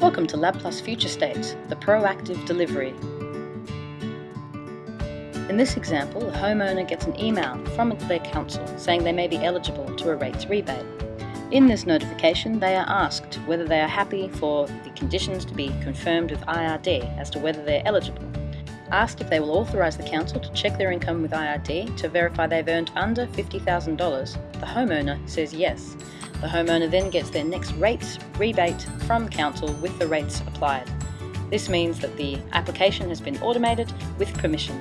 Welcome to LabPlus Future State, the proactive delivery. In this example, a homeowner gets an email from their council saying they may be eligible to a rates rebate. In this notification, they are asked whether they are happy for the conditions to be confirmed with IRD as to whether they're eligible. Asked if they will authorise the council to check their income with IRD to verify they've earned under $50,000, the homeowner says yes. The homeowner then gets their next rates rebate from council with the rates applied. This means that the application has been automated with permission.